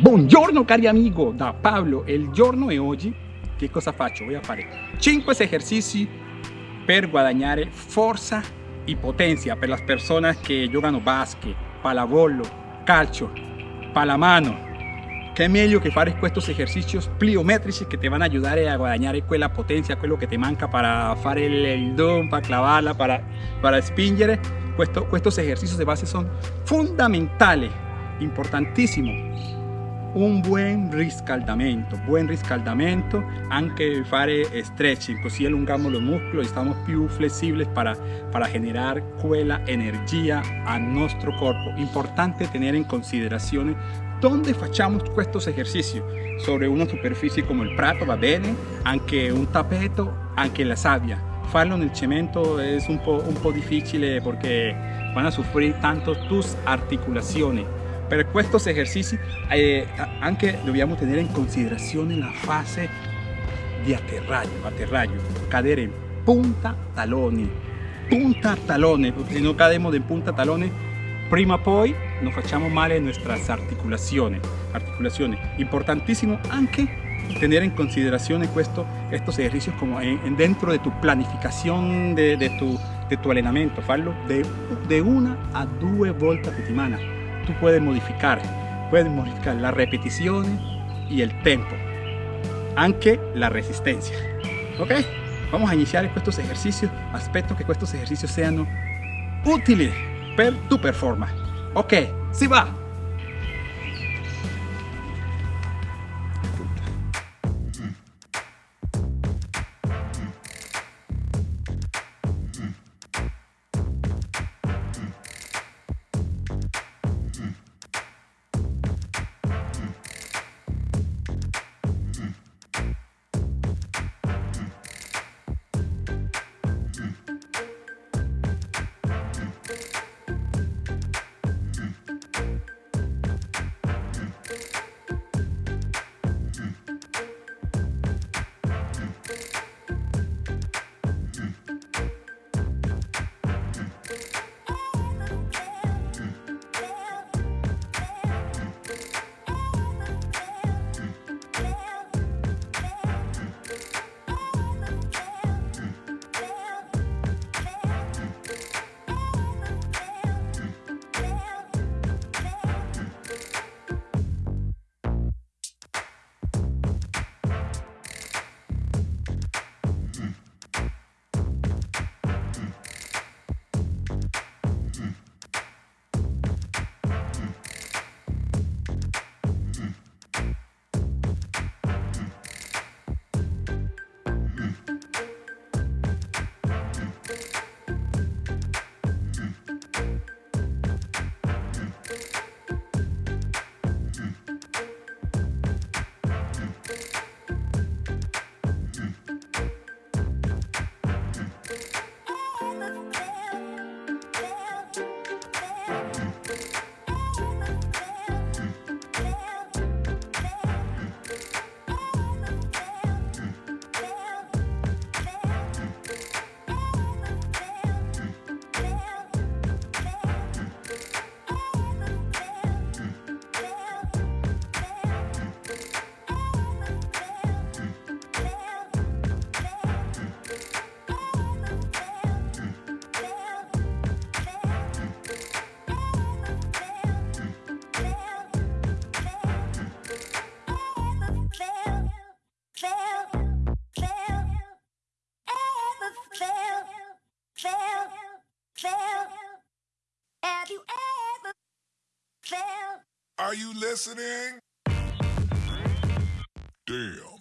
Buongiorno cari amigo, da Pablo. Il giorno è oggi che cosa faccio? Voy a fare 5 esercizi per guadagnare forza e potenza per le persone che giocano basket, pallavolo, calcio, palamano. È meglio che fare questi esercizi pliometrici che ti vanno a aiutare a guadagnare quella potenza, quello che ti manca per fare il don, per clavarla, per, per spingere. Questo, questi esercizi di base sono fondamentali, importantissimi un buon riscaldamento, buon riscaldamento, anche fare stretching, così allungamos los músculos y estamos più flessibili para, generar quella energia al nostro corpo. Importante tener en considerazione dove facciamo questo esercizio, sobre una superficie come il prato va bene, anche un tappeto, anche la sabbia. Farlo nel cemento è un po', un po difficile perché van a sufrir tanto tus articulazioni per questi esercizi eh, anche dobbiamo tenere in considerazione la fase di atterraggio, atterraggio, cadere in punta taloni, punta talone, perché se non cademo in punta talone, prima poi nos facciamo male nostre articolazioni, articolazioni. Importantissimo anche tener en consideración questo, estos ejercicios como en, dentro de tu planificación de, de, tu, de tu entrenamiento, farlo de, de una a dos volte a settimana tú puedes modificar, puedes modificar las repeticiones y el tempo, aunque la resistencia. ¿Ok? Vamos a iniciar estos ejercicios, aspecto que estos ejercicios sean útiles para tu performance. Ok, si va. Are you listening? Damn.